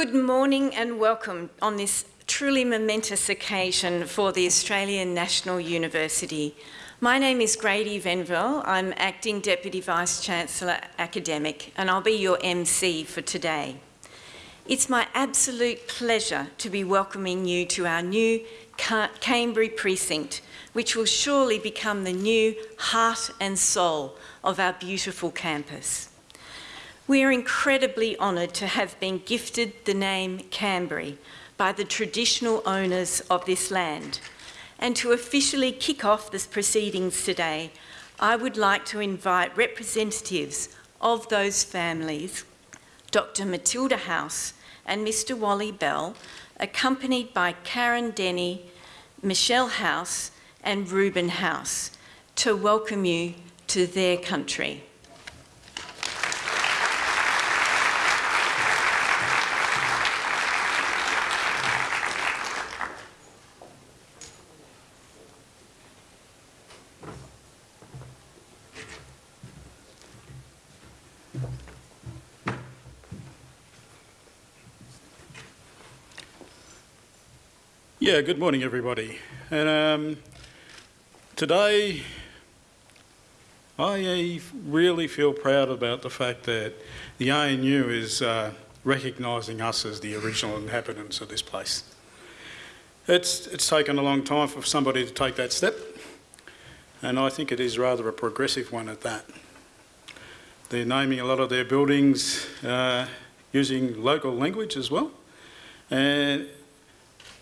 Good morning and welcome on this truly momentous occasion for the Australian National University. My name is Grady Venville. I'm Acting Deputy Vice-Chancellor Academic and I'll be your MC for today. It's my absolute pleasure to be welcoming you to our new Kambri precinct, which will surely become the new heart and soul of our beautiful campus. We are incredibly honoured to have been gifted the name Kambri by the traditional owners of this land. And to officially kick off this proceedings today, I would like to invite representatives of those families, Dr Matilda House and Mr Wally Bell, accompanied by Karen Denny, Michelle House and Reuben House, to welcome you to their country. Yeah, good morning everybody. And um, today I really feel proud about the fact that the ANU is uh, recognising us as the original inhabitants of this place. It's, it's taken a long time for somebody to take that step and I think it is rather a progressive one at that. They're naming a lot of their buildings uh, using local language as well and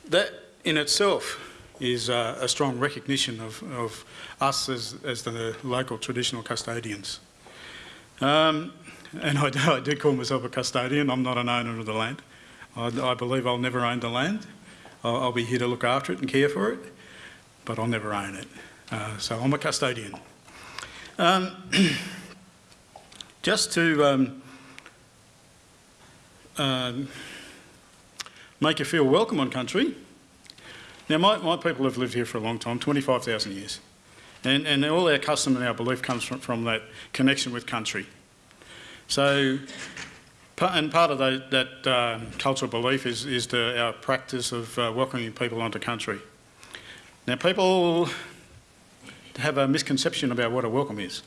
that in itself is uh, a strong recognition of, of us as, as, the local traditional custodians. Um, and I do, I do, call myself a custodian, I'm not an owner of the land. I, I believe I'll never own the land. I'll, I'll, be here to look after it and care for it, but I'll never own it. Uh, so I'm a custodian. Um, just to um, um, make you feel welcome on country, now, my, my people have lived here for a long time, 25,000 years. And, and all our custom and our belief comes from, from that connection with country. So, and part of that, that uh, cultural belief is, is the, our practice of uh, welcoming people onto country. Now, people have a misconception about what a welcome is.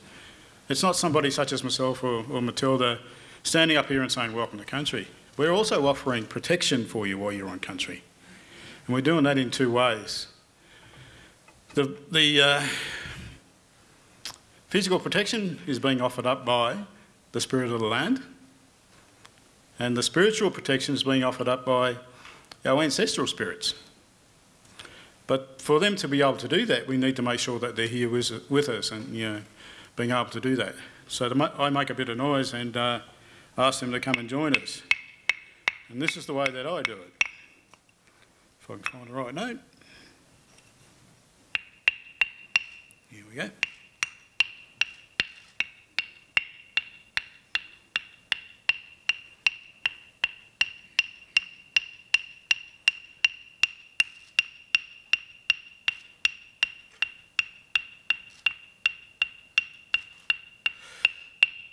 It's not somebody such as myself or, or Matilda standing up here and saying, welcome to country. We're also offering protection for you while you're on country. And we're doing that in two ways. The, the uh, physical protection is being offered up by the spirit of the land, and the spiritual protection is being offered up by our ancestral spirits. But for them to be able to do that, we need to make sure that they're here with, us and you know, being able to do that. So I make a bit of noise and uh, ask them to come and join us. And this is the way that I do it. I can find the right note. Here we go.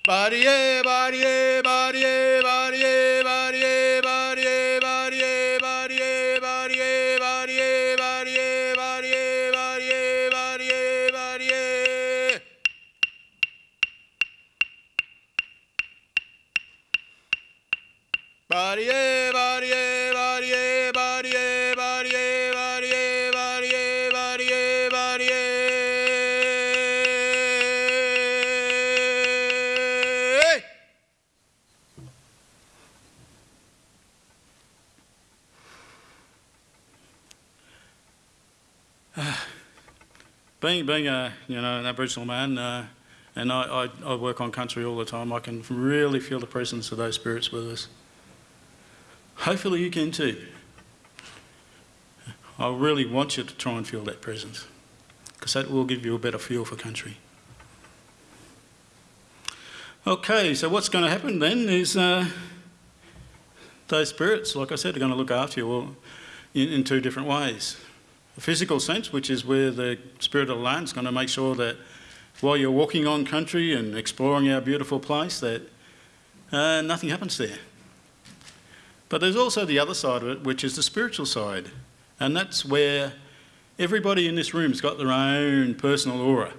Body, body, body, body, body, body, body. Being, being a, you know, an Aboriginal man, uh, and I, I, I, work on country all the time, I can really feel the presence of those spirits with us. Hopefully you can too. I really want you to try and feel that presence, because that will give you a better feel for country. Okay, so what's going to happen then is uh, those spirits, like I said, are going to look after you in, in two different ways physical sense, which is where the Spirit of the Land is going to make sure that while you're walking on country and exploring our beautiful place, that uh, nothing happens there. But there's also the other side of it, which is the spiritual side. And that's where everybody in this room's got their own personal aura.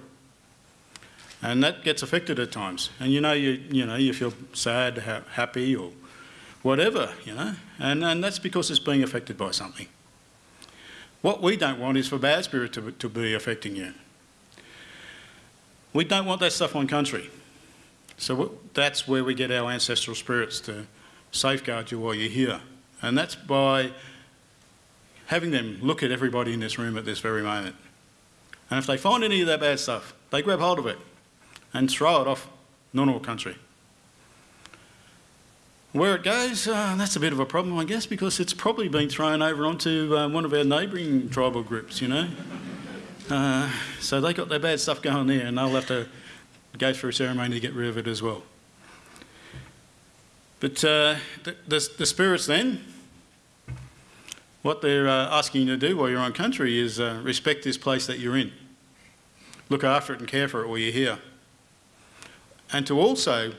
And that gets affected at times. And you know, you, you know, you feel sad, ha- happy, or whatever, you know. And, and that's because it's being affected by something. What we don't want is for bad spirit to, to be affecting you. We don't want that stuff on country. So that's where we get our ancestral spirits to safeguard you while you're here. And that's by having them look at everybody in this room at this very moment. And if they find any of that bad stuff, they grab hold of it and throw it off Ngunnawal country. Where it goes, uh, that's a bit of a problem, I guess, because it's probably been thrown over onto uh, one of our neighbouring tribal groups, you know. Uh, so they got their bad stuff going there, and they'll have to go through a ceremony to get rid of it as well. But uh, the, the, the, spirits then, what they're uh, asking you to do while you're on country is uh, respect this place that you're in. Look after it and care for it while you're here. And to also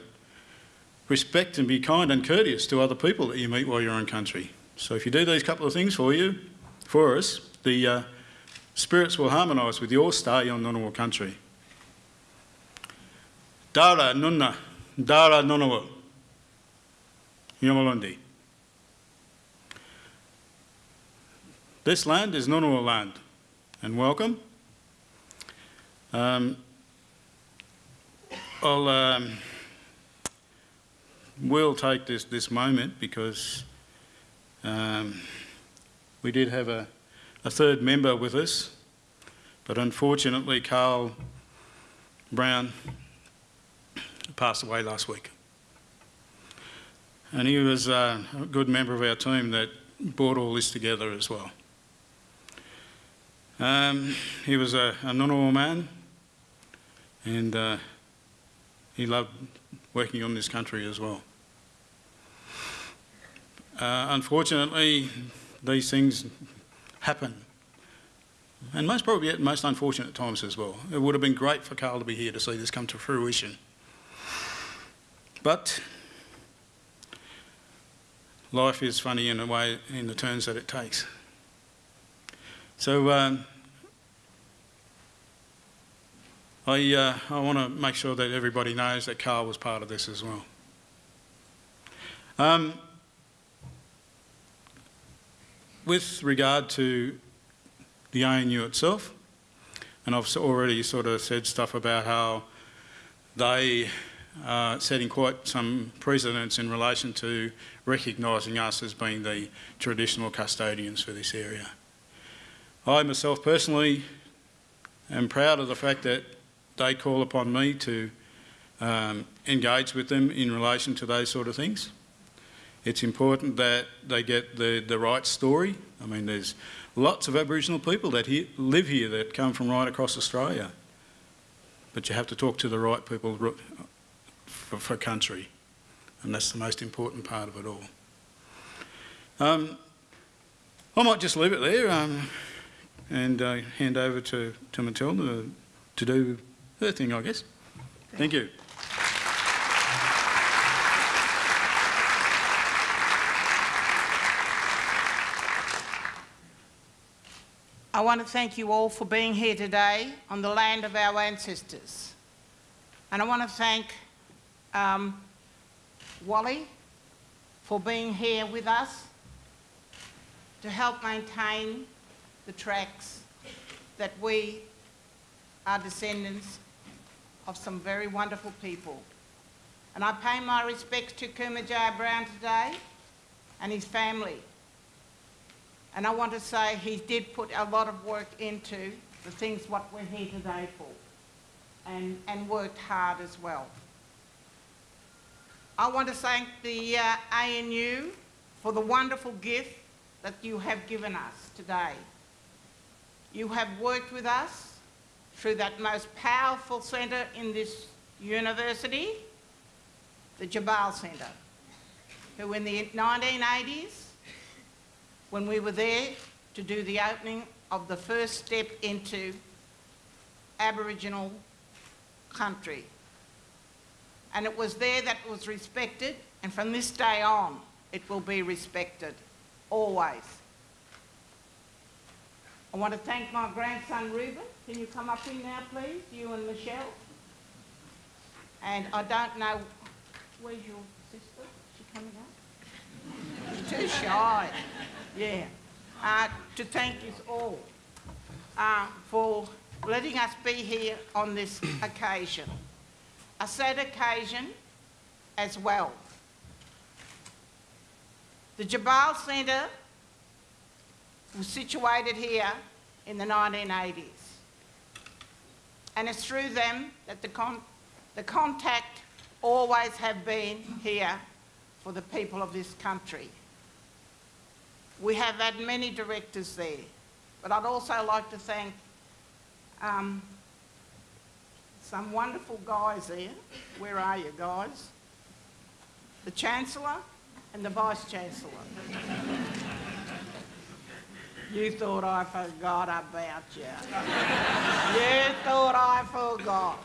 respect and be kind and courteous to other people that you meet while you're on country. So if you do these couple of things for you, for us, the uh, spirits will harmonise with your stay on Ngunnawal country. Dara Nunna, Dara Ngunnawal, Yamalundi. This land is Ngunnawal land, and welcome. Um, I'll um, will take this, this moment because um, we did have a, a third member with us, but unfortunately Carl Brown passed away last week. And he was uh, a good member of our team that brought all this together as well. Um, he was a, a Ngunnawal man and uh, he loved working on this country as well. Uh, unfortunately, these things happen. And most probably at most unfortunate times as well. It would have been great for Carl to be here to see this come to fruition. But life is funny in a way, in the turns that it takes. So um, I, uh, I want to make sure that everybody knows that Carl was part of this as well. Um, with regard to the ANU itself, and I've already sort of said stuff about how they are setting quite some precedents in relation to recognising us as being the traditional custodians for this area. I myself personally am proud of the fact that they call upon me to um, engage with them in relation to those sort of things. It's important that they get the, the right story. I mean, there's lots of Aboriginal people that he, live here that come from right across Australia. But you have to talk to the right people for, for country. And that's the most important part of it all. Um, I might just leave it there um, and uh, hand over to, to Matilda to do her thing, I guess. Thank you. I want to thank you all for being here today on the land of our ancestors. And I want to thank um, Wally for being here with us to help maintain the tracks that we are descendants of some very wonderful people. And I pay my respects to Kumanjayi Brown today and his family and I want to say he did put a lot of work into the things what we're here today for and, and worked hard as well. I want to thank the uh, ANU for the wonderful gift that you have given us today. You have worked with us through that most powerful centre in this university, the Tjabal Centre, who in the 1980s when we were there to do the opening of the first step into Aboriginal country. And it was there that was respected, and from this day on, it will be respected, always. I want to thank my grandson Reuben. Can you come up in now, please, you and Michelle? And I don't know, where's your sister? Is she coming up? She's too shy. Yeah. Uh, to thank you all uh, for letting us be here on this occasion. A sad occasion as well. The Tjabal Centre was situated here in the 1980s. And it's through them that the, con- the contact always have been here for the people of this country. We have had many directors there, but I'd also like to thank um, some wonderful guys there. Where are you guys? The Chancellor and the Vice Chancellor. You thought I forgot about you. you thought I forgot.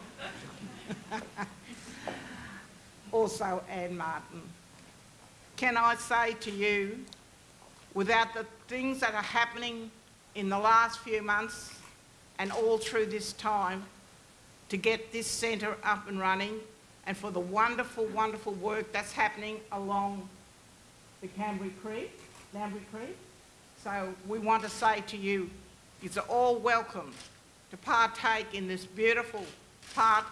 also, Anne Martin. Can I say to you, without the things that are happening in the last few months and all through this time to get this centre up and running and for the wonderful, wonderful work that's happening along the Canberra Creek, Canberra Creek. So we want to say to you, you're all welcome to partake in this beautiful part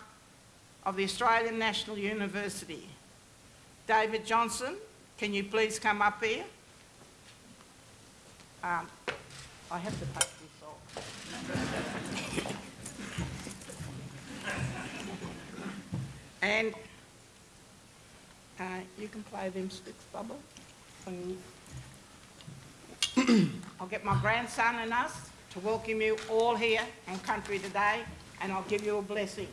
of the Australian National University. David Johnson, can you please come up here? Um, I have to take this off. and uh, you can play them sticks, Bubba. I'll get my grandson and us to welcome you all here on country today, and I'll give you a blessing.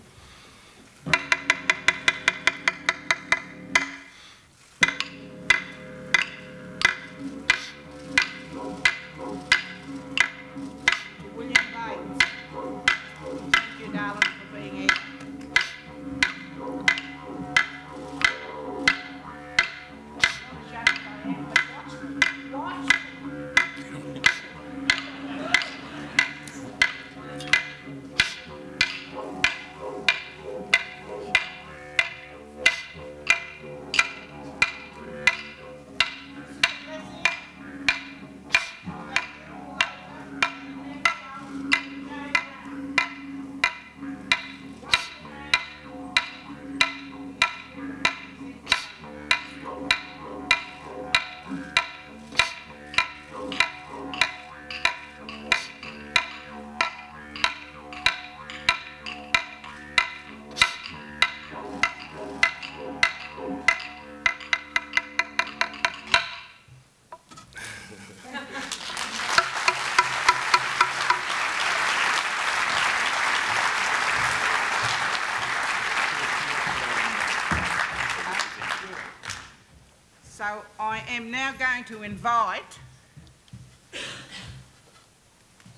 I am now going to invite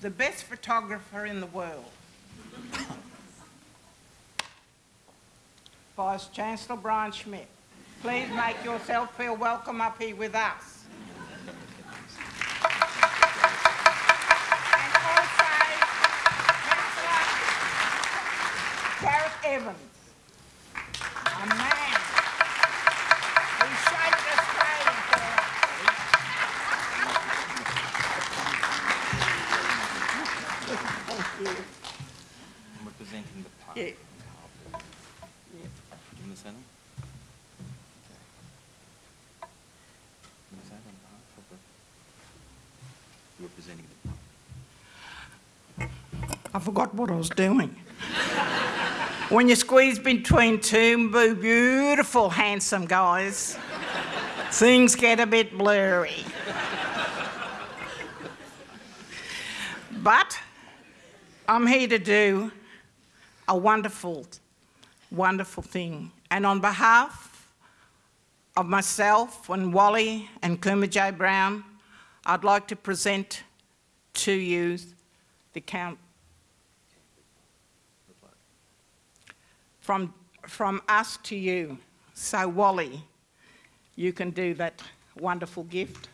the best photographer in the world, Vice Chancellor Brian Schmidt. Please make yourself feel welcome up here with us. And also, Councillor Gareth Evans, a man who shaped Australia for us. Thank you. I'm representing the park. Yeah. Do you want to say them? Okay. You want to say it on behalf of the... Representing the park. I forgot what I was doing. when you squeeze between two beautiful, handsome guys, things get a bit blurry. but I'm here to do a wonderful, wonderful thing. And on behalf of myself and Wally and Kumanjayi Brown, I'd like to present to you the count from, from us to you. So Wally, you can do that wonderful gift.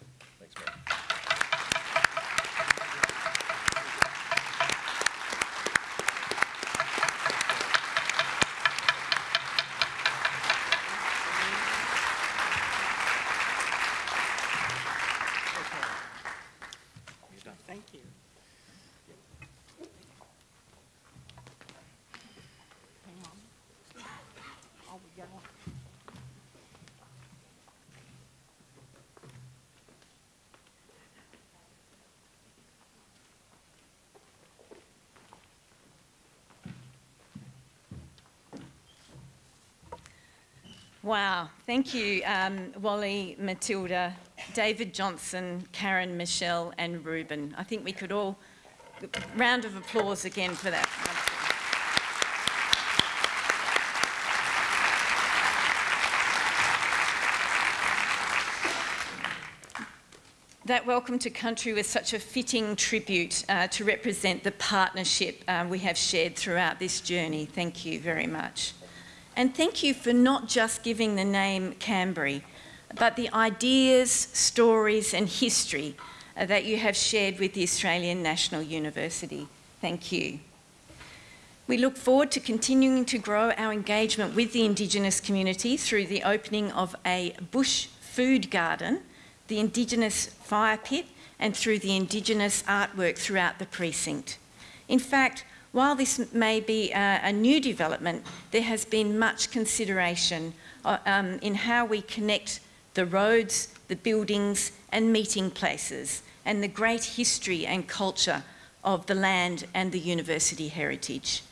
Wow, thank you, um, Wally, Matilda, David Johnson, Karen, Michelle, and Ruben. I think we could all round of applause again for that. That welcome to country was such a fitting tribute uh, to represent the partnership uh, we have shared throughout this journey. Thank you very much. And thank you for not just giving the name Kambri, but the ideas, stories, and history that you have shared with the Australian National University. Thank you. We look forward to continuing to grow our engagement with the Indigenous community through the opening of a bush food garden, the Indigenous fire pit, and through the Indigenous artwork throughout the precinct. In fact, while this may be a, a new development, there has been much consideration uh, um, in how we connect the roads, the buildings and meeting places and the great history and culture of the land and the university heritage.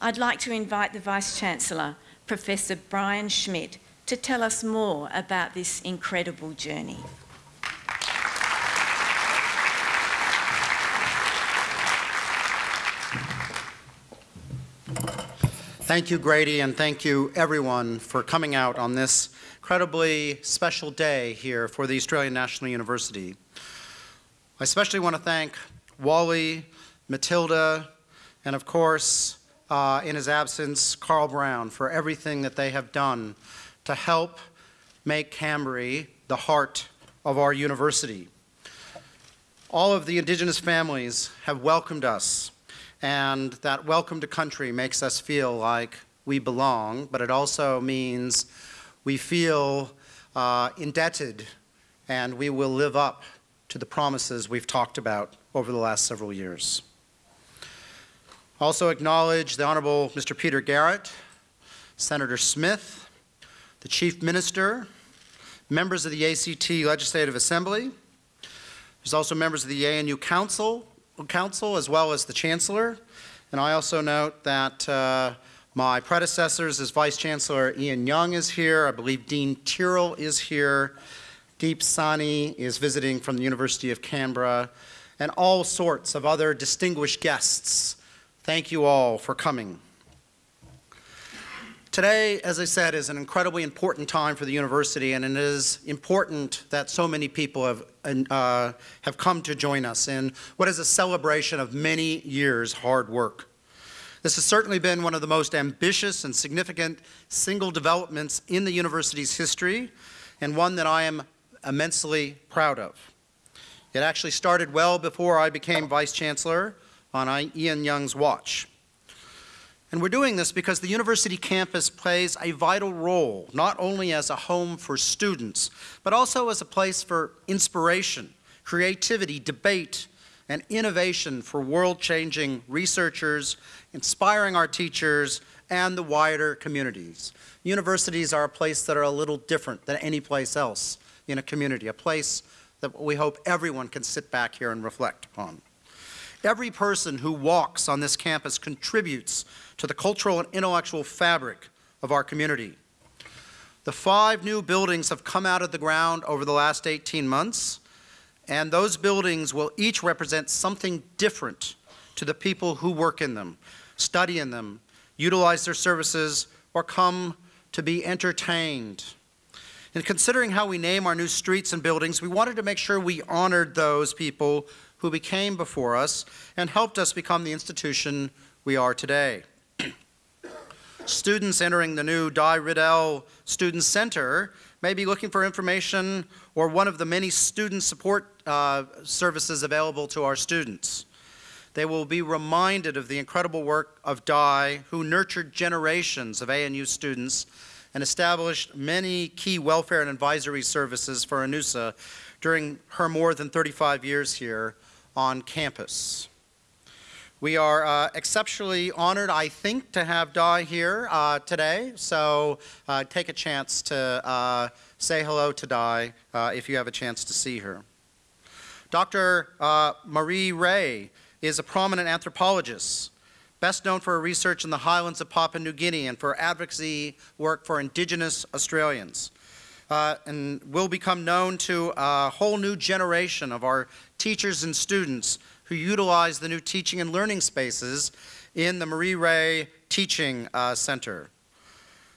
I'd like to invite the Vice-Chancellor, Professor Brian Schmidt, to tell us more about this incredible journey. Thank you, Grady, and thank you, everyone, for coming out on this incredibly special day here for the Australian National University. I especially want to thank Wally, Matilda, and of course, uh, in his absence, Carl Brown, for everything that they have done to help make Kambri the heart of our university. All of the Indigenous families have welcomed us and that welcome to country makes us feel like we belong, but it also means we feel uh, indebted and we will live up to the promises we've talked about over the last several years. Also acknowledge the Honorable Mr. Peter Garrett, Senator Smith, the Chief Minister, members of the ACT Legislative Assembly. There's also members of the ANU Council, Council as well as the Chancellor. And I also note that uh, my predecessors as Vice Chancellor Ian Young is here. I believe Dean Tyrrell is here. Deep Saini is visiting from the University of Canberra and all sorts of other distinguished guests. Thank you all for coming. Today, as I said, is an incredibly important time for the university, and it is important that so many people have, uh, have come to join us in what is a celebration of many years' hard work. This has certainly been one of the most ambitious and significant single developments in the university's history, and one that I am immensely proud of. It actually started well before I became Vice Chancellor on Ian Young's watch. And we're doing this because the university campus plays a vital role, not only as a home for students, but also as a place for inspiration, creativity, debate, and innovation for world-changing researchers, inspiring our teachers, and the wider communities. Universities are a place that are a little different than any place else in a community, a place that we hope everyone can sit back here and reflect upon. Every person who walks on this campus contributes to the cultural and intellectual fabric of our community. The five new buildings have come out of the ground over the last 18 months, and those buildings will each represent something different to the people who work in them, study in them, utilize their services, or come to be entertained. In considering how we name our new streets and buildings, we wanted to make sure we honored those people who became before us and helped us become the institution we are today. Students entering the new Di Riddell Student Center may be looking for information or one of the many student support uh, services available to our students. They will be reminded of the incredible work of Di, who nurtured generations of ANU students and established many key welfare and advisory services for ANUSA during her more than 35 years here on campus. We are uh, exceptionally honored, I think, to have Di here uh, today, so uh, take a chance to uh, say hello to Di uh, if you have a chance to see her. Dr. uh, Marie Reay is a prominent anthropologist, best known for her research in the highlands of Papua New Guinea and for advocacy work for Indigenous Australians. Uh, and will become known to a whole new generation of our teachers and students who utilize the new teaching and learning spaces in the Marie Reay Teaching uh, Center.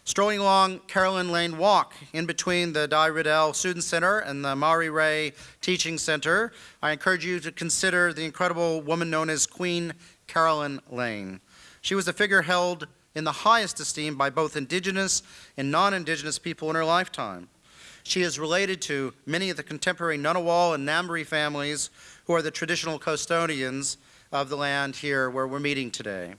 Strolling along Carolyn Lane Walk in between the Di Riddell Student Center and the Marie Reay Teaching Center, I encourage you to consider the incredible woman known as Queen Carolyn Lane. She was a figure held in the highest esteem by both Indigenous and non-Indigenous people in her lifetime. She is related to many of the contemporary Ngunnawal and Ngambri families who are the traditional custodians of the land here where we're meeting today.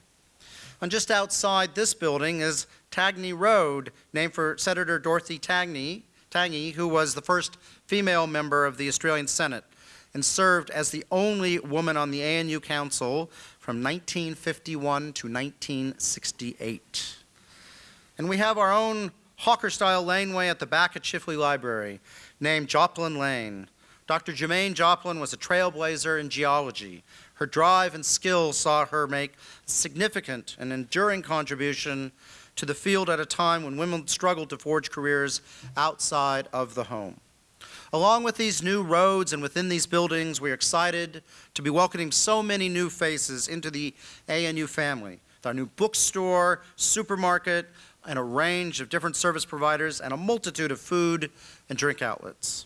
And just outside this building is Tangney Road, named for Senator Dorothy Tangney, Tangney, who was the first female member of the Australian Senate and served as the only woman on the ANU Council from 1951 to 1968. And we have our own Hawker-style laneway at the back of Chifley Library, named Joplin Lane. Dr. Germaine Joplin was a trailblazer in geology. Her drive and skill saw her make significant and enduring contribution to the field at a time when women struggled to forge careers outside of the home. Along with these new roads and within these buildings, we are excited to be welcoming so many new faces into the ANU family. With our new bookstore, supermarket, and a range of different service providers and a multitude of food and drink outlets.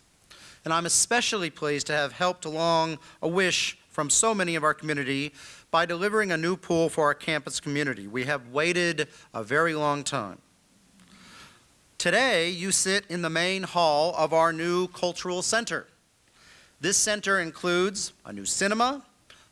And I'm especially pleased to have helped along a wish from so many of our community by delivering a new pool for our campus community. We have waited a very long time. Today, you sit in the main hall of our new cultural center. This center includes a new cinema,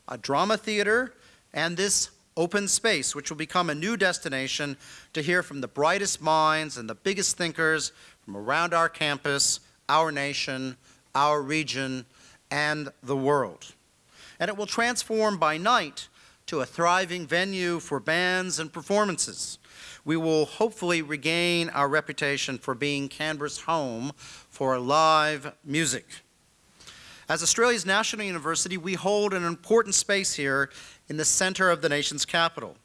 a drama theater, and this open space, which will become a new destination to hear from the brightest minds and the biggest thinkers from around our campus, our nation, our region, and the world. And it will transform by night to a thriving venue for bands and performances. We will hopefully regain our reputation for being Canberra's home for live music. As Australia's national university, we hold an important space here in the center of the nation's capital.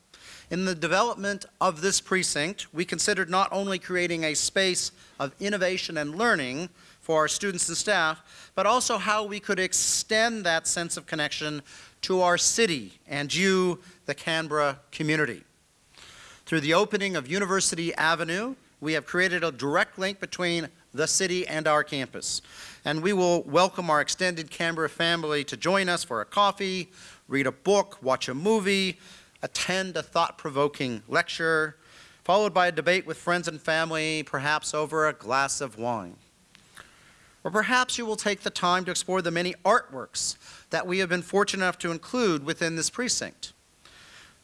In the development of this precinct, we considered not only creating a space of innovation and learning for our students and staff, but also how we could extend that sense of connection to our city and you, the Canberra community. Through the opening of University Avenue, we have created a direct link between the city and our campus. And we will welcome our extended Canberra family to join us for a coffee, read a book, watch a movie, attend a thought-provoking lecture, followed by a debate with friends and family, perhaps over a glass of wine. Or perhaps you will take the time to explore the many artworks that we have been fortunate enough to include within this precinct.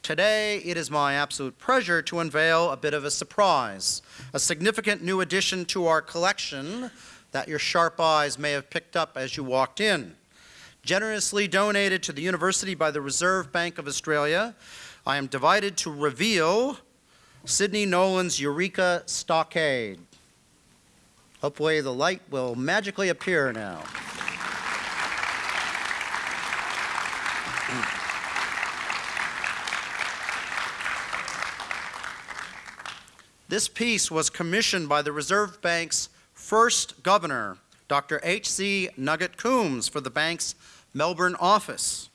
Today, it is my absolute pleasure to unveil a bit of a surprise, a significant new addition to our collection that your sharp eyes may have picked up as you walked in. Generously donated to the university by the Reserve Bank of Australia, I am delighted to reveal Sidney Nolan's Eureka Stockade. Hopefully the light will magically appear now. This piece was commissioned by the Reserve Bank's first governor, Dr. H.C. Nugget Coombs, for the bank's Melbourne office.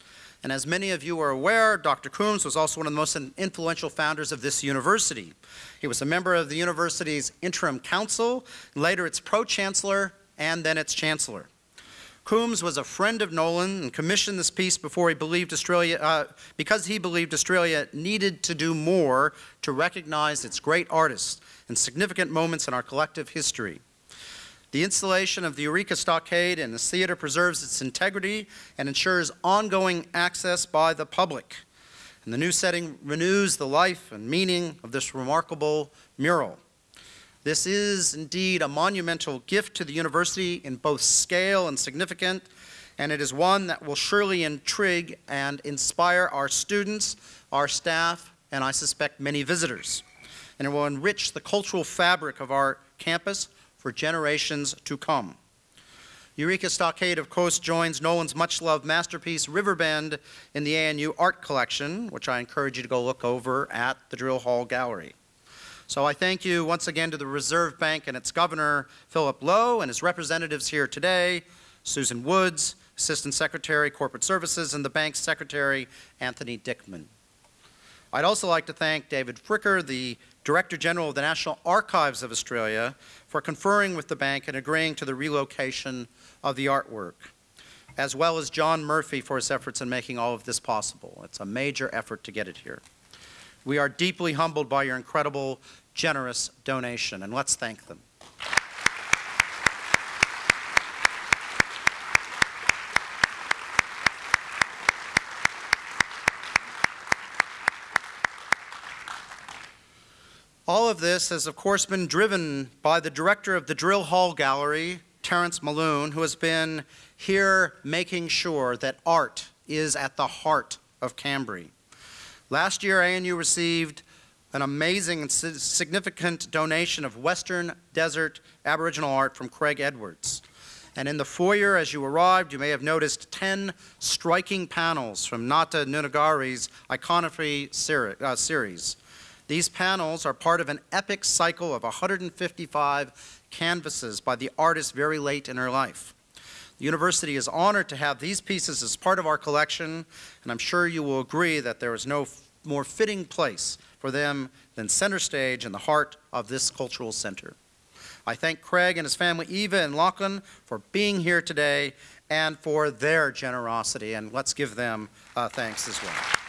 And as many of you are aware, Dr. Coombs was also one of the most influential founders of this university. He was a member of the university's interim council, later its pro-chancellor, and then its chancellor. Coombs was a friend of Nolan and commissioned this piece before he believed Australia, uh, because he believed Australia needed to do more to recognize its great artists and significant moments in our collective history. The installation of the Eureka Stockade in this theater preserves its integrity and ensures ongoing access by the public. And the new setting renews the life and meaning of this remarkable mural. This is indeed a monumental gift to the university in both scale and significance, and it is one that will surely intrigue and inspire our students, our staff, and I suspect many visitors. And it will enrich the cultural fabric of our campus for generations to come. Eureka Stockade, of course, joins Nolan's much-loved masterpiece Riverbend in the ANU art collection, which I encourage you to go look over at the Drill Hall Gallery. So I thank you once again to the Reserve Bank and its governor, Philip Lowe, and his representatives here today, Susan Woods, Assistant Secretary, Corporate Services, and the bank's secretary, Anthony Dickman. I'd also like to thank David Fricker, the Director General of the National Archives of Australia, for conferring with the bank and agreeing to the relocation of the artwork, as well as John Murphy for his efforts in making all of this possible. It's a major effort to get it here. We are deeply humbled by your incredible, generous donation, and let's thank them. All of this has, of course, been driven by the director of the Drill Hall Gallery, Terence Maloon, who has been here making sure that art is at the heart of Kambri. Last year, ANU received an amazing and significant donation of Western Desert Aboriginal art from Craig Edwards. And in the foyer, as you arrived, you may have noticed 10 striking panels from Nata Nunagari's iconography uh, series. These panels are part of an epic cycle of 155 canvases by the artist very late in her life. The university is honored to have these pieces as part of our collection, and I'm sure you will agree that there is no more fitting place for them than center stage in the heart of this cultural center. I thank Craig and his family, Eva and Lachlan, for being here today and for their generosity, and let's give them uh, thanks as well.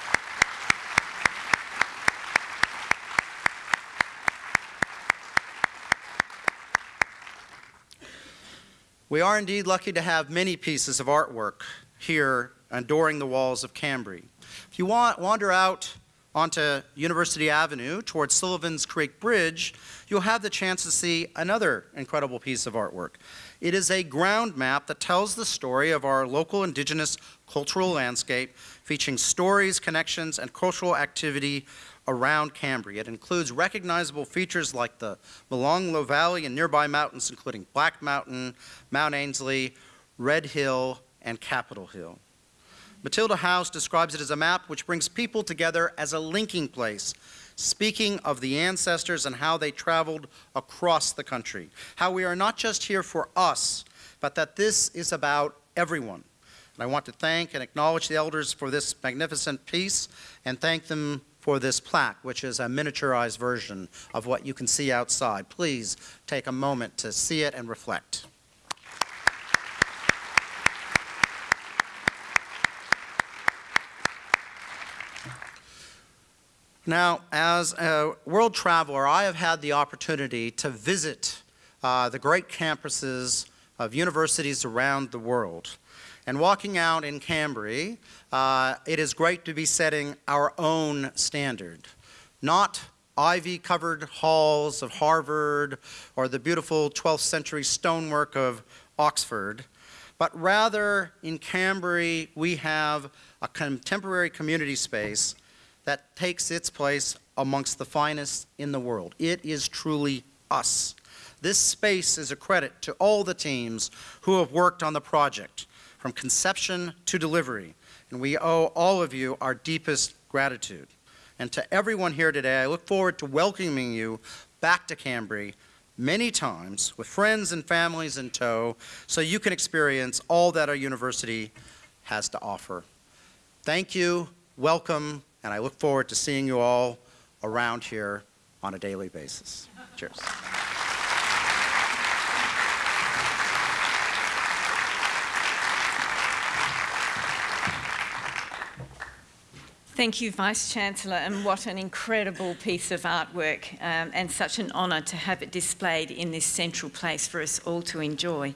We are indeed lucky to have many pieces of artwork here adoring the walls of Kambri. If you want, wander out onto University Avenue towards Sullivan's Creek Bridge, you'll have the chance to see another incredible piece of artwork. It is a ground map that tells the story of our local indigenous cultural landscape, featuring stories, connections, and cultural activity around Kambri. It includes recognizable features like the Molonglo Valley and nearby mountains, including Black Mountain, Mount Ainslie, Red Hill, and Capital Hill. Matilda House describes it as a map which brings people together as a linking place, speaking of the ancestors and how they traveled across the country. How we are not just here for us, but that this is about everyone. And I want to thank and acknowledge the elders for this magnificent piece and thank them for this plaque, which is a miniaturized version of what you can see outside. Please take a moment to see it and reflect. Now, as a world traveler, I have had the opportunity to visit uh, the great campuses of universities around the world. And walking out in Kambri, uh, it is great to be setting our own standard, not ivy-covered halls of Harvard or the beautiful 12th century stonework of Oxford, but rather in Kambri we have a contemporary community space that takes its place amongst the finest in the world. It is truly us. This space is a credit to all the teams who have worked on the project, from conception to delivery, and we owe all of you our deepest gratitude. And to everyone here today, I look forward to welcoming you back to Kambri many times with friends and families in tow so you can experience all that our university has to offer. Thank you, welcome, and I look forward to seeing you all around here on a daily basis. Cheers. Thank you, Vice Chancellor, and what an incredible piece of artwork um, and such an honour to have it displayed in this central place for us all to enjoy.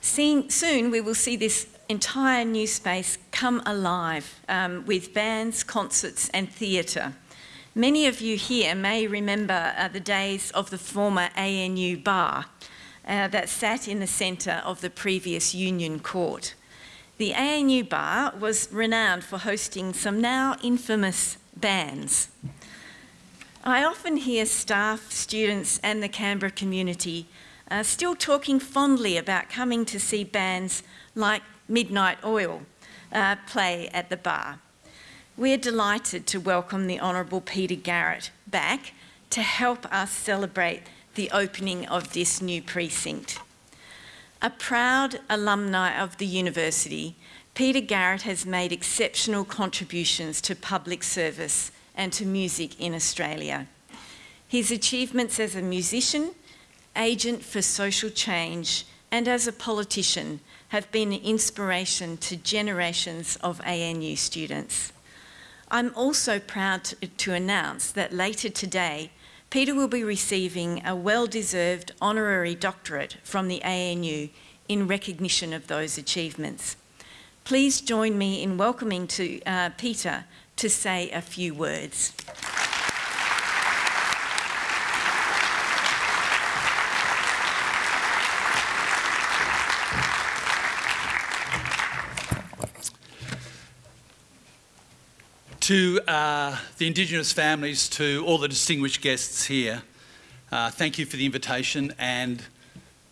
Seeing, soon we will see this entire new space come alive um, with bands, concerts and theatre. Many of you here may remember uh, the days of the former ANU bar uh, that sat in the centre of the previous Union Court. The ANU bar was renowned for hosting some now infamous bands. I often hear staff, students and the Canberra community uh, still talking fondly about coming to see bands like Midnight Oil uh, play at the bar. We're delighted to welcome the Honourable Peter Garrett back to help us celebrate the opening of this new precinct. A proud alumni of the university, Peter Garrett has made exceptional contributions to public service and to music in Australia. His achievements as a musician, agent for social change and as a politician have been an inspiration to generations of ANU students. I'm also proud to, to announce that later today, Peter will be receiving a well-deserved honorary doctorate from the ANU in recognition of those achievements. Please join me in welcoming to uh, Peter to say a few words. To uh, the Indigenous families, to all the distinguished guests here, uh, thank you for the invitation and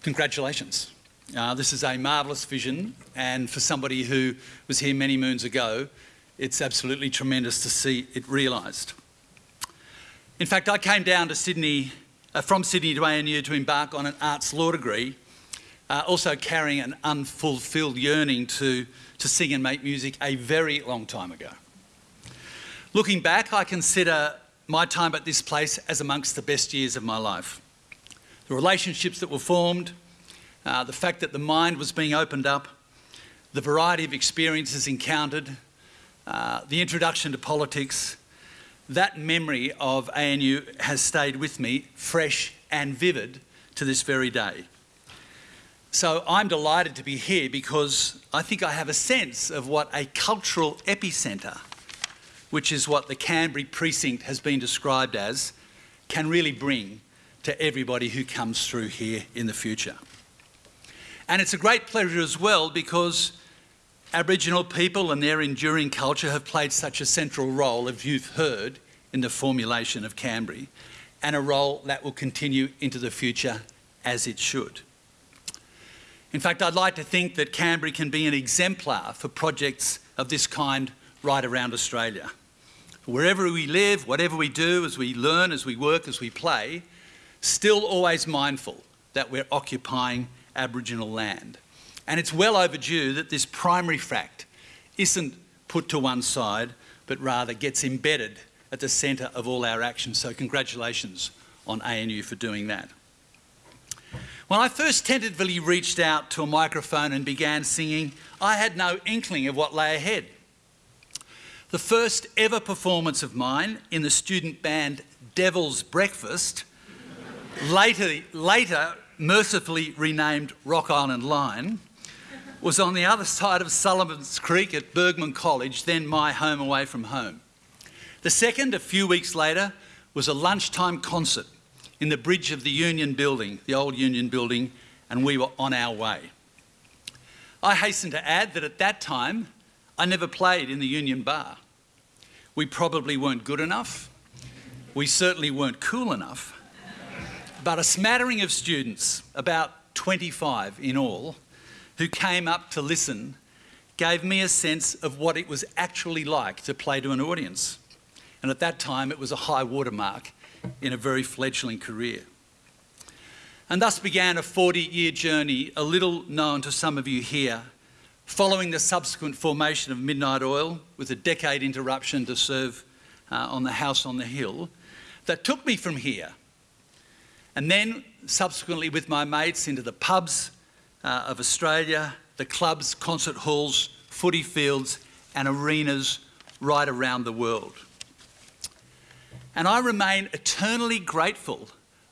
congratulations. Uh, this is a marvellous vision and for somebody who was here many moons ago, it's absolutely tremendous to see it realised. In fact, I came down to Sydney, uh, from Sydney to ANU to embark on an arts law degree, uh, also carrying an unfulfilled yearning to, to sing and make music a very long time ago. Looking back, I consider my time at this place as amongst the best years of my life. The relationships that were formed, uh, the fact that the mind was being opened up, the variety of experiences encountered, uh, the introduction to politics, that memory of ANU has stayed with me fresh and vivid to this very day. So I'm delighted to be here because I think I have a sense of what a cultural epicentre which is what the Kambri precinct has been described as, can really bring to everybody who comes through here in the future. And it's a great pleasure as well because Aboriginal people and their enduring culture have played such a central role, as you've heard, in the formulation of Kambri, and a role that will continue into the future as it should. In fact, I'd like to think that Kambri can be an exemplar for projects of this kind right around Australia. Wherever we live, whatever we do, as we learn, as we work, as we play, still always mindful that we're occupying Aboriginal land. And it's well overdue that this primary fact isn't put to one side, but rather gets embedded at the centre of all our actions. So congratulations on ANU for doing that. When I first tentatively reached out to a microphone and began singing, I had no inkling of what lay ahead. The first ever performance of mine in the student band Devil's Breakfast, later, later mercifully renamed Rock Island Line, was on the other side of Sullivan's Creek at Burgmann College, then my home away from home. The second, a few weeks later, was a lunchtime concert in the bridge of the Union Building, the old Union Building, and we were on our way. I hasten to add that at that time, I never played in the Union Bar. We probably weren't good enough. We certainly weren't cool enough. But a smattering of students, about 25 in all, who came up to listen gave me a sense of what it was actually like to play to an audience. And at that time, it was a high watermark in a very fledgling career. And thus began a 40-year journey, a little known to some of you here, following the subsequent formation of Midnight Oil, with a decade interruption to serve uh, on the House on the Hill, that took me from here. And then, subsequently, with my mates into the pubs uh, of Australia, the clubs, concert halls, footy fields, and arenas right around the world. And I remain eternally grateful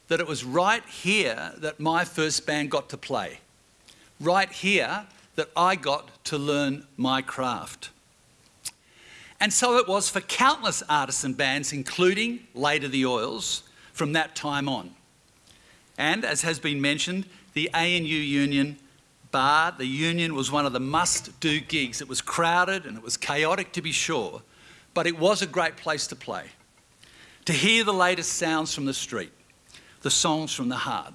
that it was right here that my first band got to play, right here that I got to learn my craft. And so it was for countless artisan bands, including later the Oils, from that time on. And as has been mentioned, the ANU Union bar, the Union was one of the must-do gigs. It was crowded and it was chaotic to be sure, but it was a great place to play. To hear the latest sounds from the street, the songs from the heart.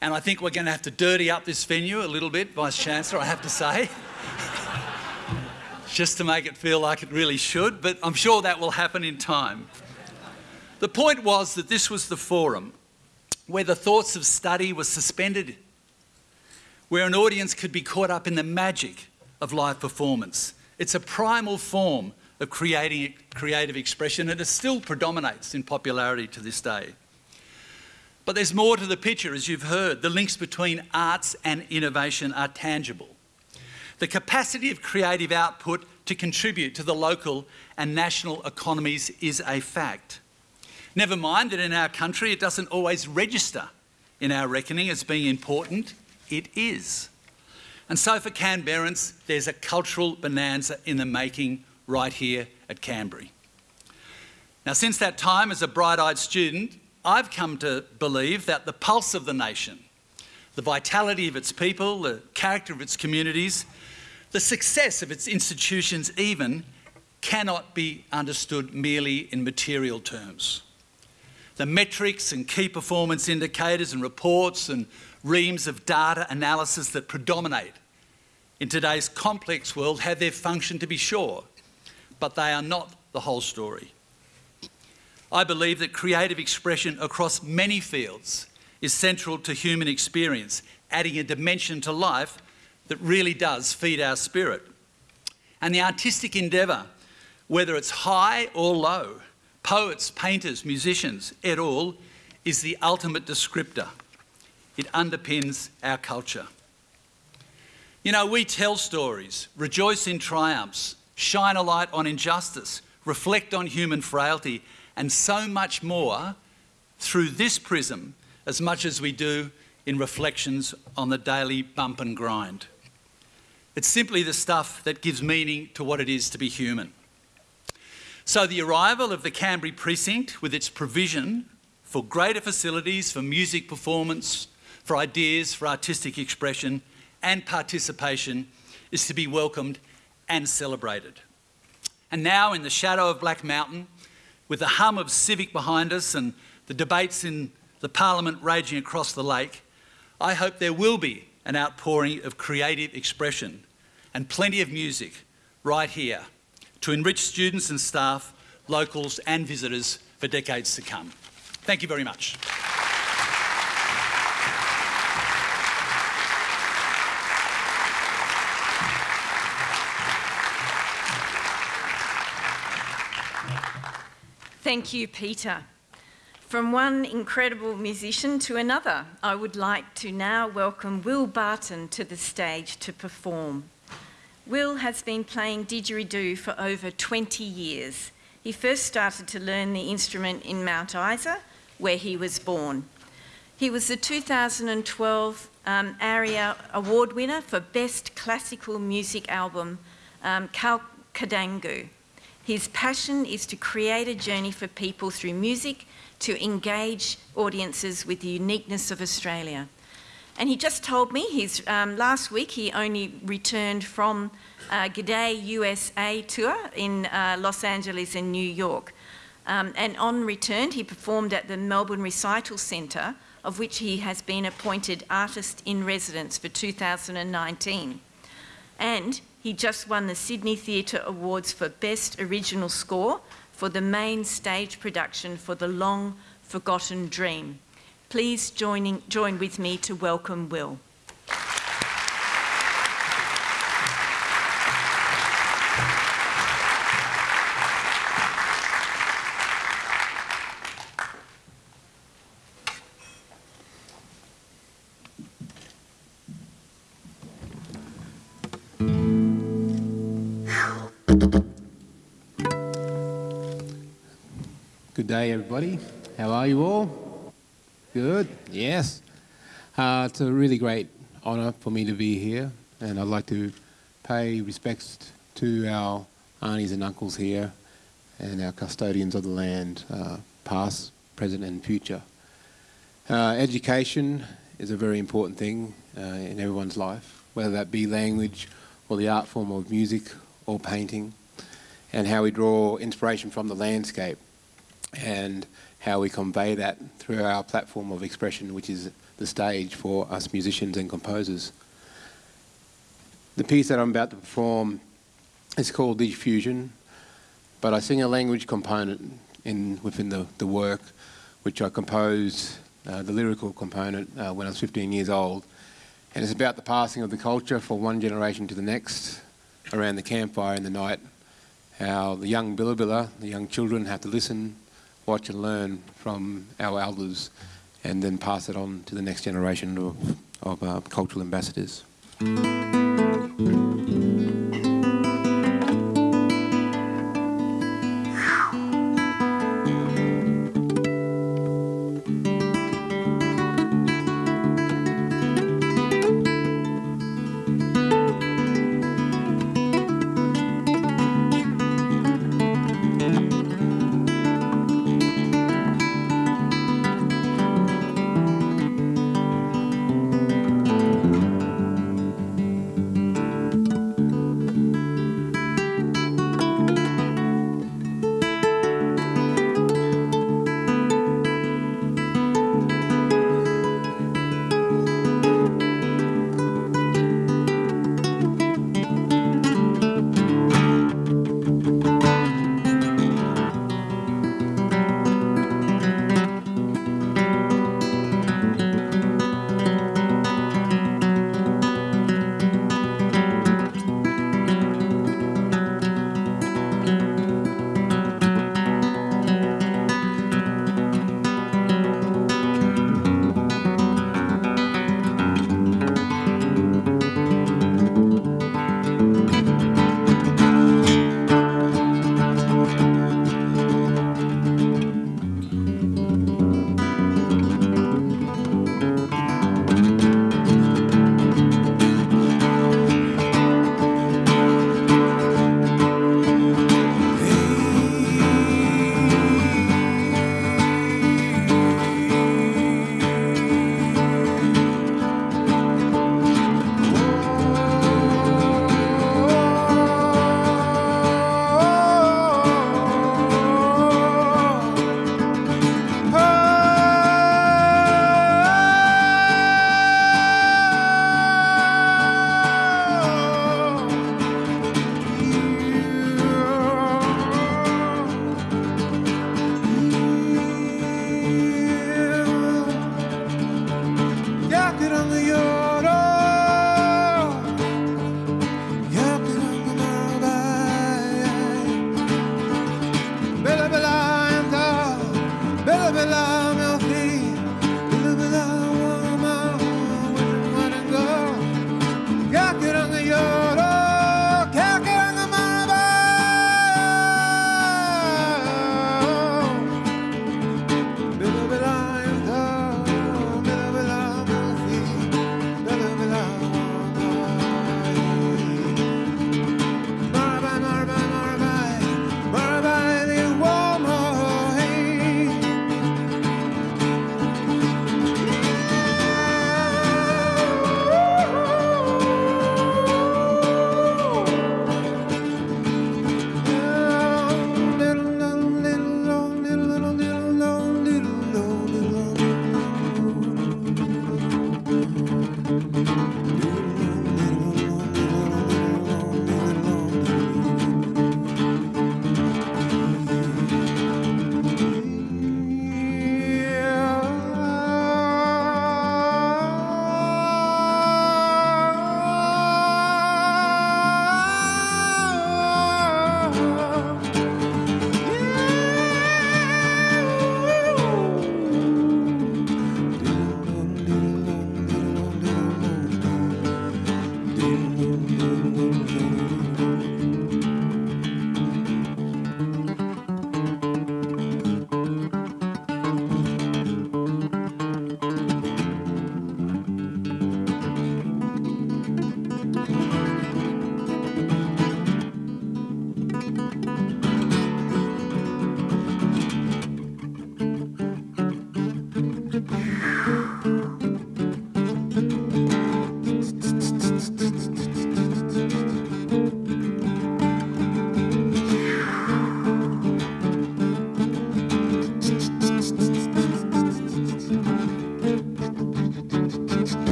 And I think we're going to have to dirty up this venue a little bit, Vice Chancellor, I have to say. Just to make it feel like it really should, but I'm sure that will happen in time. The point was that this was the forum where the thoughts of study were suspended, where an audience could be caught up in the magic of live performance. It's a primal form of creating creative expression and it still predominates in popularity to this day. But there's more to the picture, as you've heard. The links between arts and innovation are tangible. The capacity of creative output to contribute to the local and national economies is a fact. Never mind that in our country it doesn't always register in our reckoning as being important. It is. And so for Canberrans, there's a cultural bonanza in the making right here at Kambri. Now, since that time as a bright-eyed student, I've come to believe that the pulse of the nation, the vitality of its people, the character of its communities, the success of its institutions even, cannot be understood merely in material terms. The metrics and key performance indicators and reports and reams of data analysis that predominate in today's complex world have their function to be sure, but they are not the whole story. I believe that creative expression across many fields is central to human experience, adding a dimension to life that really does feed our spirit. And the artistic endeavour, whether it's high or low, poets, painters, musicians, et al., is the ultimate descriptor. It underpins our culture. You know, we tell stories, rejoice in triumphs, shine a light on injustice, reflect on human frailty, and so much more through this prism as much as we do in reflections on the daily bump and grind. It's simply the stuff that gives meaning to what it is to be human. So the arrival of the Kambri precinct with its provision for greater facilities for music performance, for ideas, for artistic expression and participation is to be welcomed and celebrated. And now in the shadow of Black Mountain, with the hum of civic behind us and the debates in the parliament raging across the lake, I hope there will be an outpouring of creative expression and plenty of music right here to enrich students and staff, locals and visitors for decades to come. Thank you very much. Thank you, Peter. From one incredible musician to another, I would like to now welcome Will Barton to the stage to perform. Will has been playing didgeridoo for over 20 years. He first started to learn the instrument in Mount Isa, where he was born. He was the 2012 um, ARIA Award winner for Best Classical Music Album, um, Kalkadungu. His passion is to create a journey for people through music to engage audiences with the uniqueness of Australia. And he just told me he's, um, last week he only returned from uh, G'day USA tour in uh, Los Angeles and New York. Um, and on return, he performed at the Melbourne Recital Centre, of which he has been appointed Artist in Residence for 2019. And he just won the Sydney Theatre Awards for Best Original Score for the main stage production for The Long Forgotten Dream. Please joining, join with me to welcome Will. Everybody. How are you all? Good? Yes. Uh, it's a really great honour for me to be here, and I'd like to pay respects to our aunties and uncles here and our custodians of the land, uh, past, present, and future. Uh, education is a very important thing uh, in everyone's life, whether that be language or the art form of music or painting, and how we draw inspiration from the landscape and how we convey that through our platform of expression, which is the stage for us musicians and composers. The piece that I'm about to perform is called Diffusion, but I sing a language component in, within the, the work, which I composed, uh, the lyrical component, uh, when I was 15 years old. And it's about the passing of the culture from one generation to the next around the campfire in the night, how the young billabilla, the young children have to listen, watch and learn from our elders and then pass it on to the next generation of, of uh, cultural ambassadors.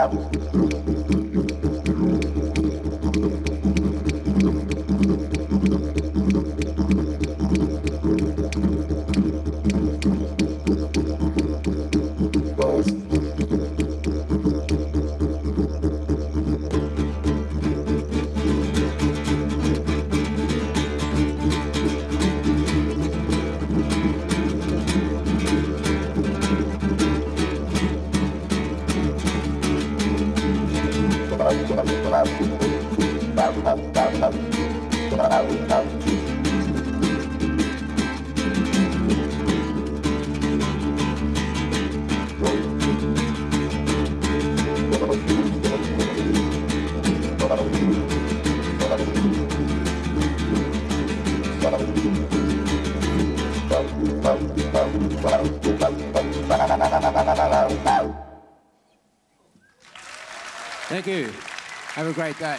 established Thank you. Have a great day.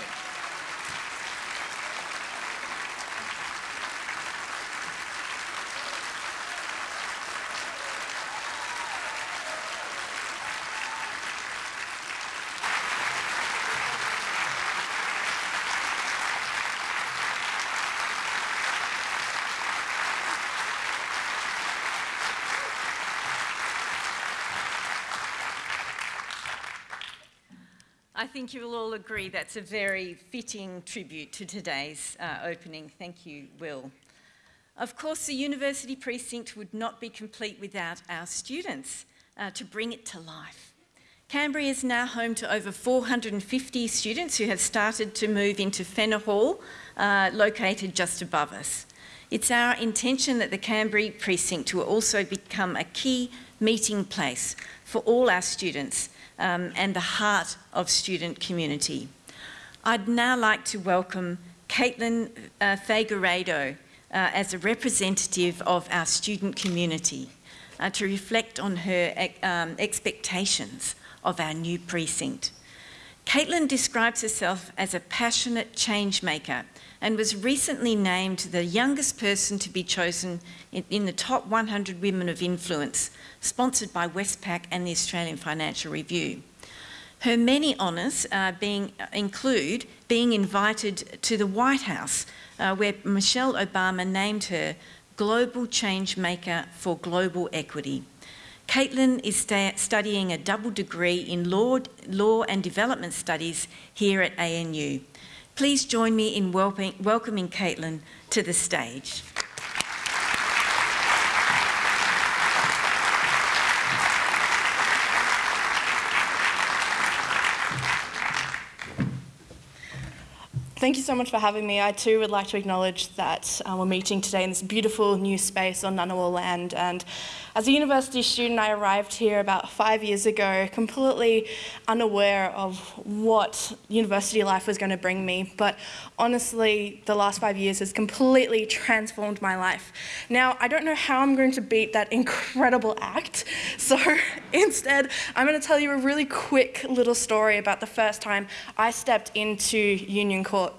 Think you will all agree that's a very fitting tribute to today's uh, opening. Thank you, Will. Of course, the university precinct would not be complete without our students uh, to bring it to life. Kambri is now home to over 450 students who have started to move into Fenner Hall, uh, located just above us. It's our intention that the Kambri precinct will also become a key meeting place for all our students um, and the heart of student community. I'd now like to welcome Caitlin uh, uh, as a representative of our student community uh, to reflect on her um, expectations of our new precinct. Caitlin describes herself as a passionate change maker and was recently named the youngest person to be chosen in, in, the top 100 women of influence, sponsored by Westpac and the Australian Financial Review. Her many honours uh, being, include being invited to the White House, uh, where Michelle Obama named her Global Change Maker for Global Equity. Caitlin is studying a double degree in law, law and development studies here at ANU. Please join me in welcoming, Caitlin to the stage. Thank you so much for having me. I too would like to acknowledge that uh, we're meeting today in this beautiful new space on Ngunnawal land and As a university student, I arrived here about five years ago, completely unaware of what university life was going to bring me. But honestly, the last five years has completely transformed my life. Now, I don't know how I'm going to beat that incredible act. So instead, I'm going to tell you a really quick little story about the first time I stepped into Union Court.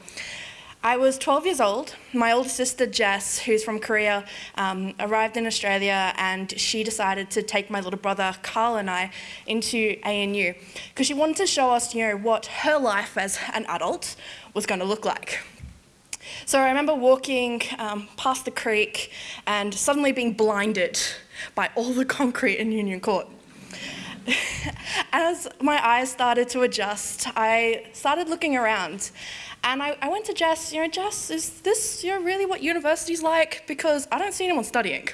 I was 12 years old. My older sister Jess, who's from Korea, um, arrived in Australia and she decided to take my little brother Carl and I into ANU because she wanted to show us, you know, what her life as an adult was going to look like. So I remember walking um, past the creek and suddenly being blinded by all the concrete in Union Court. As my eyes started to adjust, I started looking around and I, I went to Jess, you know, Jess, is this you know, really what university's like? Because I don't see anyone studying.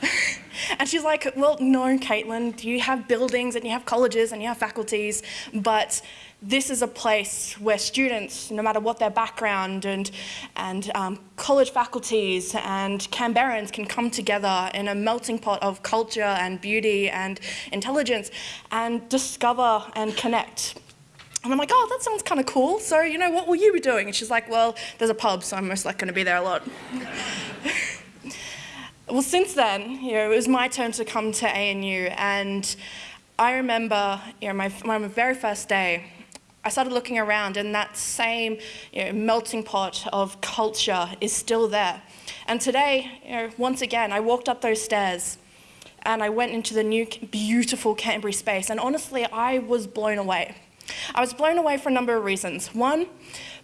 and she's like, well, no, Caitlin, you have buildings and you have colleges and you have faculties, but this is a place where students, no matter what their background and, and um, college faculties and Canberrans can come together in a melting pot of culture and beauty and intelligence and discover and connect. And I'm like, oh, that sounds kind of cool. So, you know, what will you be doing? And she's like, well, there's a pub, so I'm most likely going to be there a lot. well, since then, you know, it was my turn to come to ANU. And I remember, you know, my, my very first day, I started looking around and that same you know, melting pot of culture is still there. And today, you know, once again, I walked up those stairs and I went into the new beautiful Kambri space and honestly, I was blown away. I was blown away for a number of reasons. One,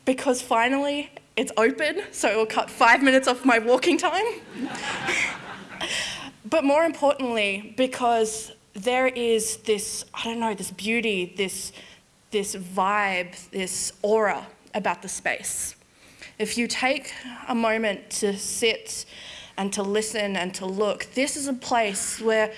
because finally it's open, so it will cut five minutes off my walking time. but more importantly, because there is this, I don't know, this beauty, this, this vibe, this aura about the space. If you take a moment to sit and to listen and to look, this is a place where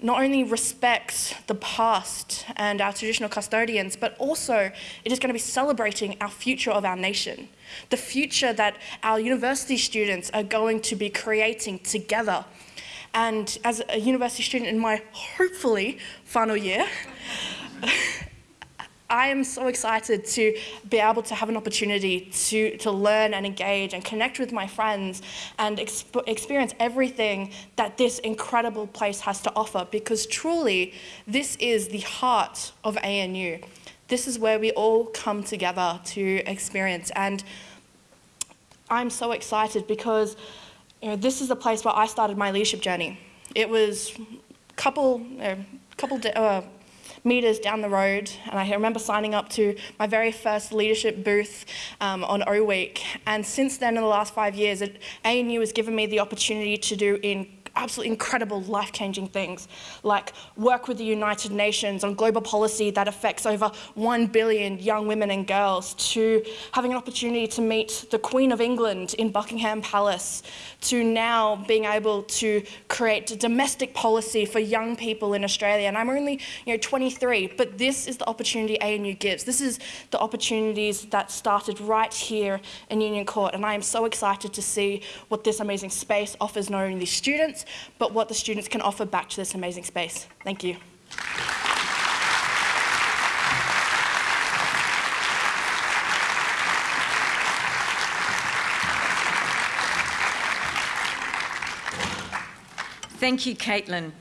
not only respects the past and our traditional custodians, but also it is going to be celebrating our future of our nation, the future that our university students are going to be creating together. And as a university student in my hopefully final year, I am so excited to be able to have an opportunity to, to learn and engage and connect with my friends and exp experience everything that this incredible place has to offer because truly this is the heart of ANU. This is where we all come together to experience and I'm so excited because you know, this is the place where I started my leadership journey. It was a couple, uh, couple uh, meters down the road, and I remember signing up to my very first leadership booth um, on O Week. And since then, in the last five years, ANU has given me the opportunity to do in absolutely incredible life-changing things, like work with the United Nations on global policy that affects over 1 billion young women and girls, to having an opportunity to meet the Queen of England in Buckingham Palace, to now being able to create domestic policy for young people in Australia. And I'm only you know, 23, but this is the opportunity ANU gives. This is the opportunities that started right here in Union Court, and I am so excited to see what this amazing space offers not only the students, but what the students can offer back to this amazing space. Thank you. Thank you, Caitlin.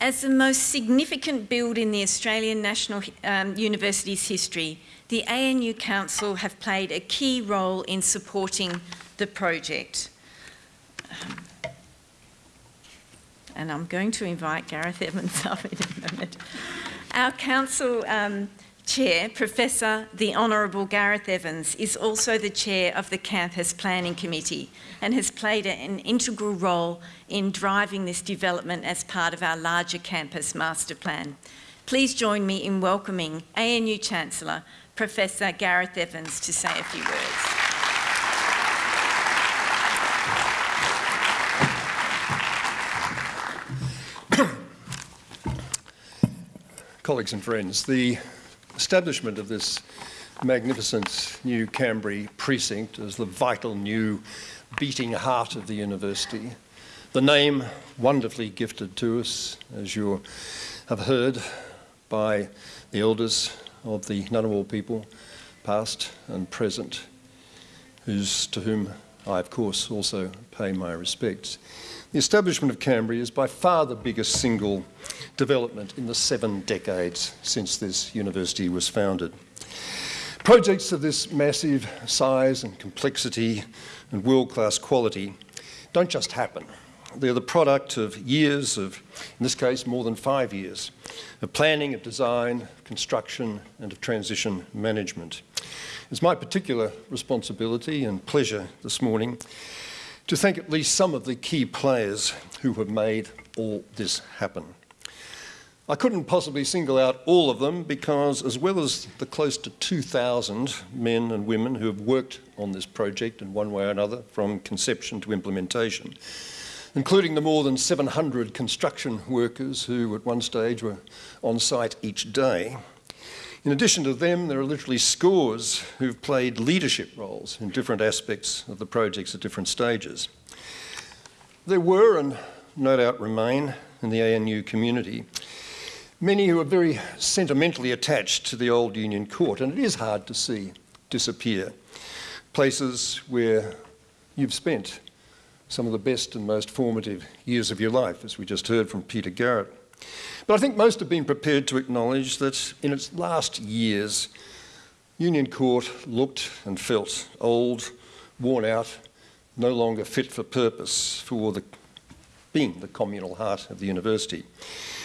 As the most significant build in the Australian National um, University's history, the ANU Council have played a key role in supporting the project. Um, and I'm going to invite Gareth Evans up in a moment. Our council um, chair, Professor the Honourable Gareth Evans, is also the chair of the Campus Planning Committee and has played an integral role in driving this development as part of our larger campus master plan. Please join me in welcoming ANU Chancellor, Professor Gareth Evans, to say a few words. Colleagues and friends, the establishment of this magnificent new Kambri precinct as the vital new beating heart of the university The name wonderfully gifted to us, as you have heard, by the elders of the Ngunnawal people, past and present, whose, to whom I, of course, also pay my respects. The establishment of Kambri is by far the biggest single development in the seven decades since this university was founded. Projects of this massive size and complexity and world-class quality don't just happen. They're the product of years of, in this case, more than five years, of planning, of design, construction and of transition management. It's my particular responsibility and pleasure this morning to thank at least some of the key players who have made all this happen. I couldn't possibly single out all of them because as well as the close to 2,000 men and women who have worked on this project in one way or another from conception to implementation, including the more than 700 construction workers who at one stage were on site each day, in addition to them, there are literally scores who've played leadership roles in different aspects of the projects at different stages. There were, and no doubt remain, in the ANU community, many who are very sentimentally attached to the old Union Court, and it is hard to see disappear. Places where you've spent some of the best and most formative years of your life, as we just heard from Peter Garrett. But I think most have been prepared to acknowledge that in its last years, Union Court looked and felt old, worn out, no longer fit for purpose for the, being the communal heart of the university.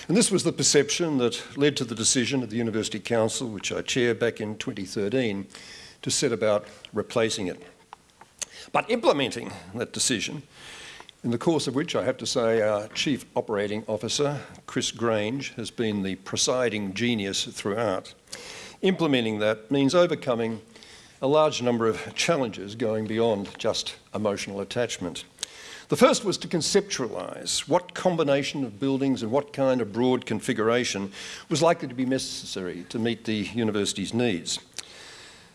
And this was the perception that led to the decision of the University Council, which I chair back in 2013, to set about replacing it. But implementing that decision in the course of which I have to say our Chief Operating Officer, Chris Grange, has been the presiding genius throughout. Implementing that means overcoming a large number of challenges going beyond just emotional attachment. The first was to conceptualise what combination of buildings and what kind of broad configuration was likely to be necessary to meet the university's needs.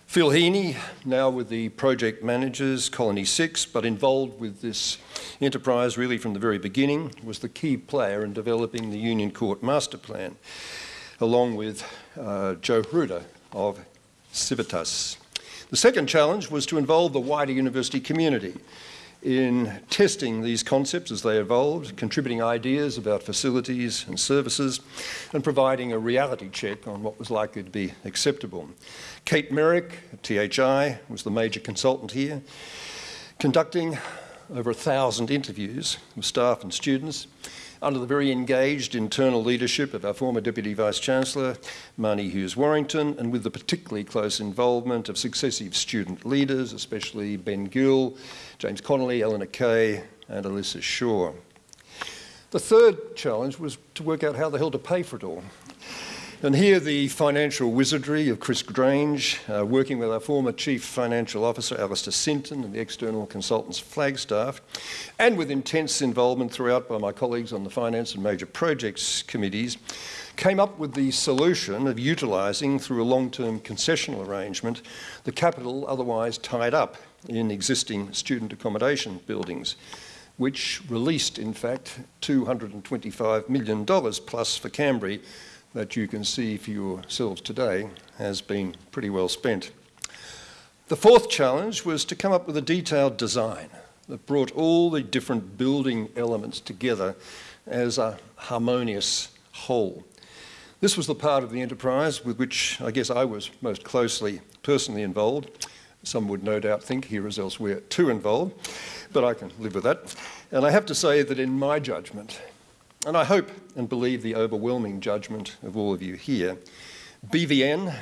Phil Heaney, now with the project managers, Colony 6, but involved with this enterprise really from the very beginning, was the key player in developing the Union Court Master Plan, along with uh, Joe Hruder of Civitas. The second challenge was to involve the wider university community in testing these concepts as they evolved, contributing ideas about facilities and services, and providing a reality check on what was likely to be acceptable. Kate Merrick at THI was the major consultant here, conducting over a thousand interviews with staff and students under the very engaged internal leadership of our former Deputy Vice-Chancellor, Marnie Hughes-Warrington, and with the particularly close involvement of successive student leaders, especially Ben Gill, James Connolly, Eleanor Kay, and Alyssa Shaw. The third challenge was to work out how the hell to pay for it all. And here the financial wizardry of Chris Grange, uh, working with our former Chief Financial Officer Alistair Sinton and the external consultants Flagstaff, and with intense involvement throughout by my colleagues on the Finance and Major Projects Committees, came up with the solution of utilising through a long-term concessional arrangement the capital otherwise tied up in existing student accommodation buildings which released, in fact, $225 million plus for Kambri that you can see for yourselves today has been pretty well spent. The fourth challenge was to come up with a detailed design that brought all the different building elements together as a harmonious whole. This was the part of the enterprise with which I guess I was most closely personally involved. Some would no doubt think here as elsewhere too involved, but I can live with that. And I have to say that in my judgment, and I hope and believe the overwhelming judgment of all of you here, BVN,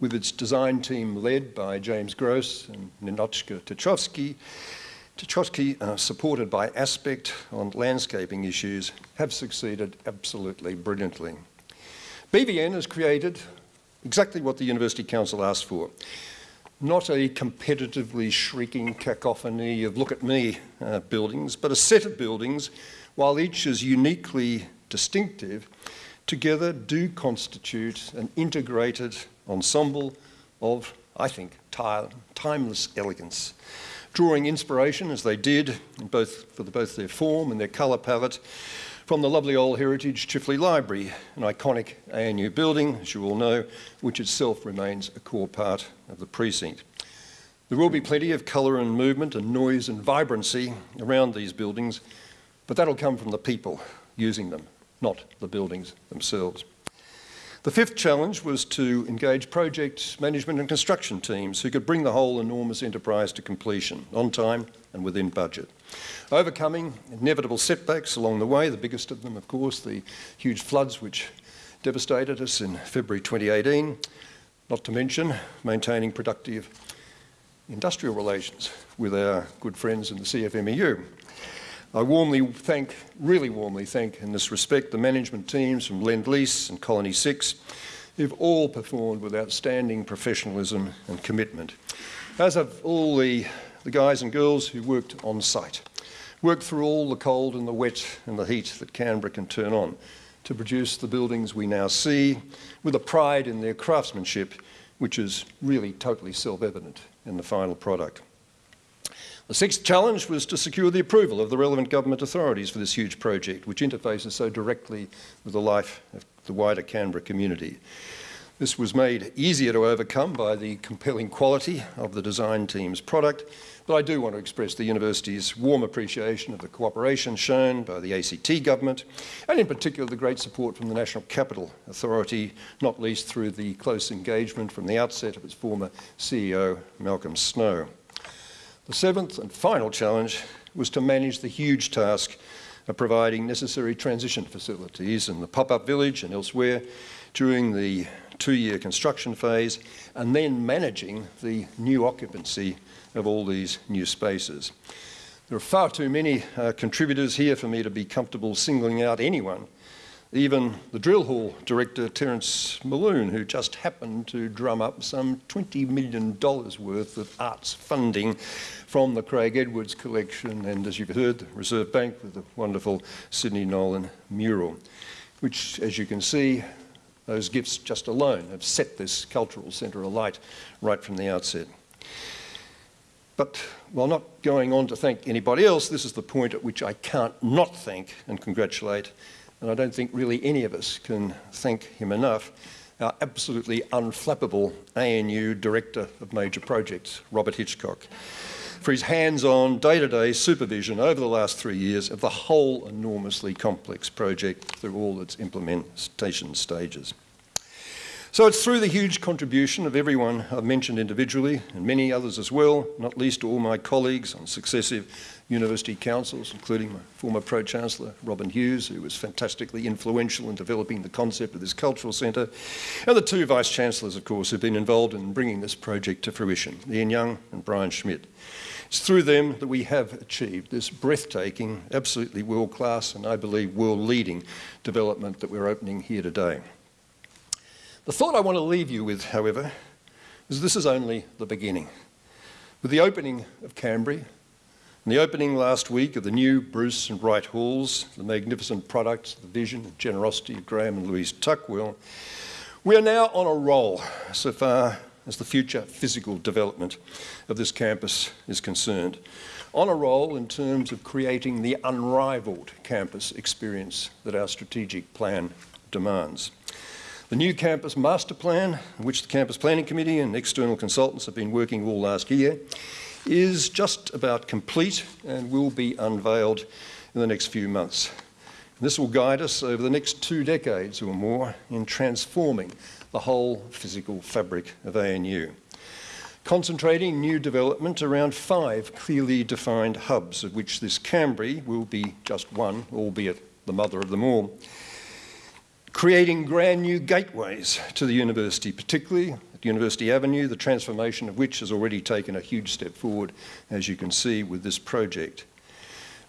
with its design team led by James Grose and Ninotschka Titchkosky, Titchkosky, uh, supported by Aspect on landscaping issues, have succeeded absolutely brilliantly. BVN has created exactly what the University Council asked for. Not a competitively shrieking cacophony of look at me uh, buildings, but a set of buildings while each is uniquely distinctive, together do constitute an integrated ensemble of, I think, timeless elegance. drawing inspiration as they did both for the, both their form and their colour palette from the lovely old heritage Chifley Library, an iconic ANU building, as you all know, which itself remains a core part of the precinct. There will be plenty of colour and movement and noise and vibrancy around these buildings, but that'll come from the people using them, not the buildings themselves. The fifth challenge was to engage project management and construction teams who could bring the whole enormous enterprise to completion on time and within budget. Overcoming inevitable setbacks along the way, the biggest of them, of course, the huge floods which devastated us in February 2018, not to mention maintaining productive industrial relations with our good friends in the CFMEU. I warmly thank, really warmly thank in this respect, the management teams from Lend Lease and Colony 6 who've all performed with outstanding professionalism and commitment. As have all the, the guys and girls who worked on site, worked through all the cold and the wet and the heat that Canberra can turn on to produce the buildings we now see with a pride in their craftsmanship which is really totally self-evident in the final product. The sixth challenge was to secure the approval of the relevant government authorities for this huge project, which interfaces so directly with the life of the wider Canberra community. This was made easier to overcome by the compelling quality of the design team's product, but I do want to express the university's warm appreciation of the cooperation shown by the ACT government, and in particular the great support from the National Capital Authority, not least through the close engagement from the outset of its former CEO, Malcolm Snow. The seventh and final challenge was to manage the huge task of providing necessary transition facilities in the pop-up village and elsewhere during the two-year construction phase and then managing the new occupancy of all these new spaces. There are far too many uh, contributors here for me to be comfortable singling out anyone even the drill hall director, Terence Maloon, who just happened to drum up some $20 million worth of arts funding from the Craig Edwards collection and, as you've heard, the Reserve Bank with the wonderful Sidney Nolan mural, which, as you can see, those gifts just alone have set this cultural centre alight right from the outset. But while not going on to thank anybody else, this is the point at which I can't not thank and congratulate and I don't think really any of us can thank him enough, our absolutely unflappable ANU Director of Major Projects, Robert Hitchcock, for his hands-on, day-to-day supervision over the last three years of the whole enormously complex project through all its implementation stages. So it's through the huge contribution of everyone I've mentioned individually and many others as well, not least all my colleagues on successive university councils, including my former Pro-Chancellor, Robin Hughes, who was fantastically influential in developing the concept of this cultural centre, and the two Vice-Chancellors, of course, who've been involved in bringing this project to fruition, Ian Young and Brian Schmidt. It's through them that we have achieved this breathtaking, absolutely world-class and I believe world-leading development that we're opening here today. The thought I want to leave you with, however, is this is only the beginning. With the opening of Kambri, and the opening last week of the new Bruce and Wright Halls, the magnificent products, the vision and generosity of Graham and Louise Tuckwell, we are now on a roll so far as the future physical development of this campus is concerned. On a roll in terms of creating the unrivalled campus experience that our strategic plan demands. The new campus master plan, which the Campus Planning Committee and external consultants have been working all last year, is just about complete and will be unveiled in the next few months. This will guide us over the next two decades or more in transforming the whole physical fabric of ANU. Concentrating new development around five clearly defined hubs, of which this Kambri will be just one, albeit the mother of them all creating grand new gateways to the university, particularly at University Avenue, the transformation of which has already taken a huge step forward, as you can see with this project.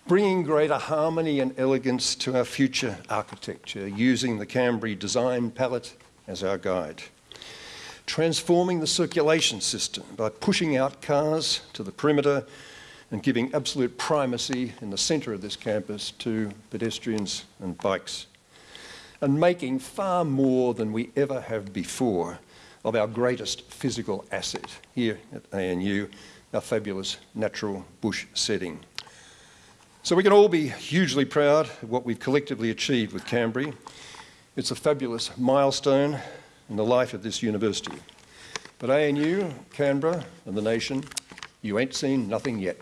Bringing greater harmony and elegance to our future architecture using the Kambri design palette as our guide. Transforming the circulation system by pushing out cars to the perimeter and giving absolute primacy in the centre of this campus to pedestrians and bikes and making far more than we ever have before of our greatest physical asset here at ANU, our fabulous natural bush setting. So we can all be hugely proud of what we've collectively achieved with Kambri. It's a fabulous milestone in the life of this university. But ANU, Canberra and the nation, you ain't seen nothing yet.